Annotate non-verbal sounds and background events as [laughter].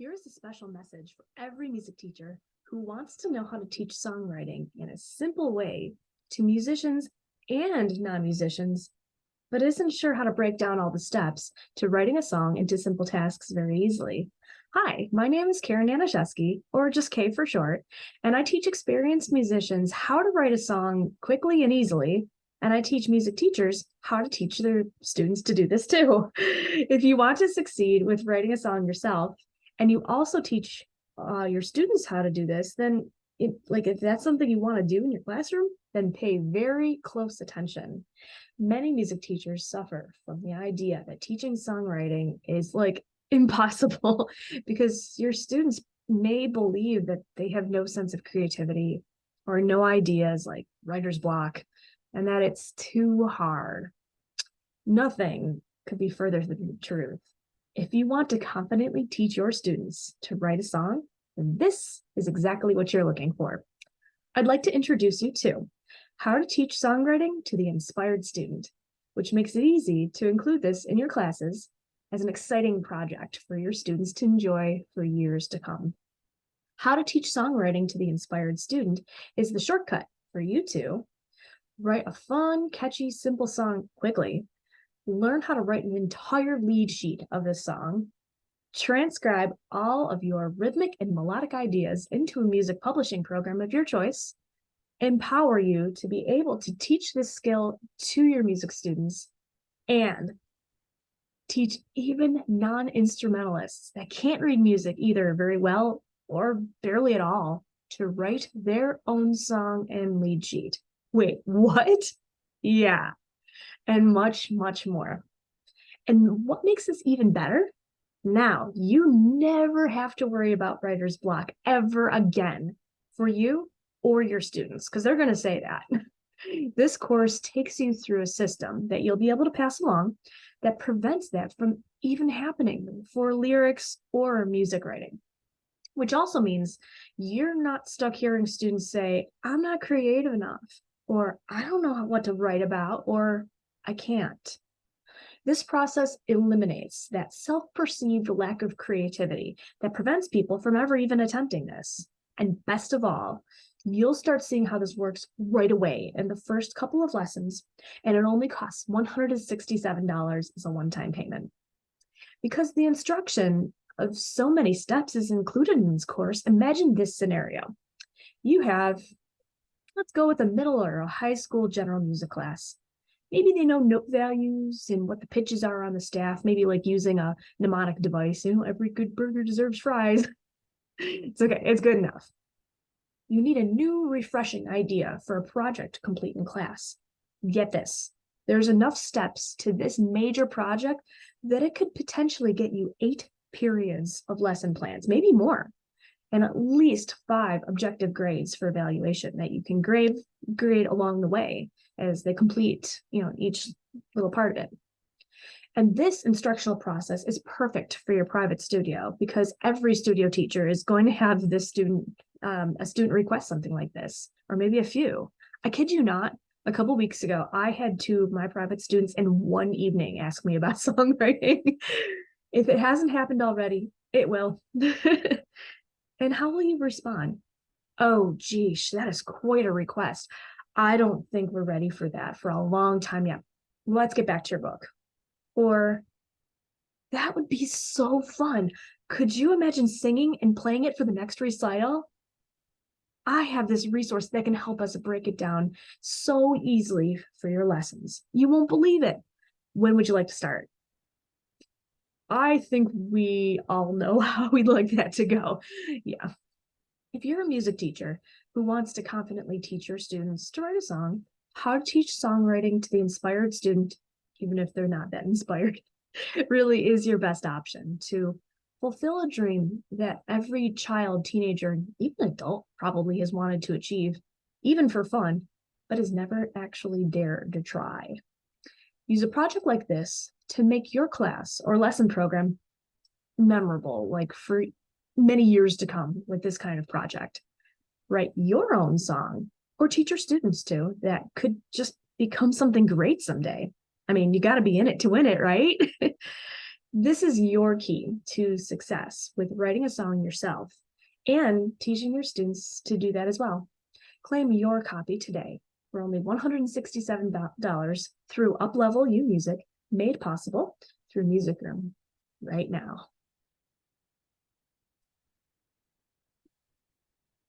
Here's a special message for every music teacher who wants to know how to teach songwriting in a simple way to musicians and non-musicians, but isn't sure how to break down all the steps to writing a song into simple tasks very easily. Hi, my name is Karen Danishevsky, or just Kay for short, and I teach experienced musicians how to write a song quickly and easily, and I teach music teachers how to teach their students to do this too. [laughs] If you want to succeed with writing a song yourself, and you also teach uh, your students how to do this, then it, like if that's something you want to do in your classroom, then pay very close attention. Many music teachers suffer from the idea that teaching songwriting is like [laughs] impossible [laughs] because your students may believe that they have no sense of creativity or no ideas like writer's block and that it's too hard. Nothing could be further from the truth. If you want to confidently teach your students to write a song, then this is exactly what you're looking for. I'd like to introduce you to how to teach songwriting to the inspired student, which makes it easy to include this in your classes as an exciting project for your students to enjoy for years to come. How to teach songwriting to the inspired student is the shortcut for you to write a fun, catchy, simple song quickly learn how to write an entire lead sheet of this song, transcribe all of your rhythmic and melodic ideas into a music publishing program of your choice, empower you to be able to teach this skill to your music students, and teach even non-instrumentalists that can't read music either very well or barely at all to write their own song and lead sheet. Wait, [laughs] what? Yeah, and much, much more. And what makes this even better? Now, you never have to worry about writer's block ever again for you or your students, because they're going to say that. [laughs] this course takes you through a system that you'll be able to pass along that prevents that from even happening for lyrics or music writing. Which also means you're not stuck hearing students say, I'm not creative enough, or I don't know what to write about, or I can't. This process eliminates that self-perceived lack of creativity that prevents people from ever even attempting this. And best of all, you'll start seeing how this works right away in the first couple of lessons, and it only costs $167 as a one-time payment. Because the instruction of so many steps is included in this course, imagine this scenario. You have, let's go with a middle or a high school general music class. Maybe they know note values and what the pitches are on the staff, maybe like using a mnemonic device, you know, every good burger deserves fries. [laughs] it's okay, it's good enough. You need a new refreshing idea for a project complete in class. Get this, there's enough steps to this major project that it could potentially get you eight periods of lesson plans, maybe more, and at least five objective grades for evaluation that you can grade, grade along the way as they complete, you know, each little part of it. And this instructional process is perfect for your private studio because every studio teacher is going to have this student, um, a student request something like this, or maybe a few. I kid you not, a couple weeks ago, I had two of my private students in one evening ask me about [laughs] songwriting. if it hasn't happened already, it will. [laughs] and how will you respond? Oh, geez, that is quite a request. I don't think we're ready for that for a long time yet. Let's get back to your book. Or that would be so fun. Could you imagine singing and playing it for the next recital? I have this resource that can help us break it down so easily for your lessons. You won't believe it. When would you like to start? I think we all know [laughs] how we'd like that to go. Yeah. If you're a music teacher who wants to confidently teach your students to write a song, how to teach songwriting to the inspired student, even if they're not that [laughs] inspired, really is your best option to fulfill a dream that every child, teenager, even adult probably has wanted to achieve, even for fun, but has never actually dared to try. Use a project like this to make your class or lesson program memorable, like for many years to come with this kind of project write your own song or teach your students to that could just become something great someday. I mean, you got to be in it to win it, right? [laughs] This is your key to success with writing a song yourself and teaching your students to do that as well. Claim your copy today for only $167 through Uplevel U Music, made possible through Music Room right now.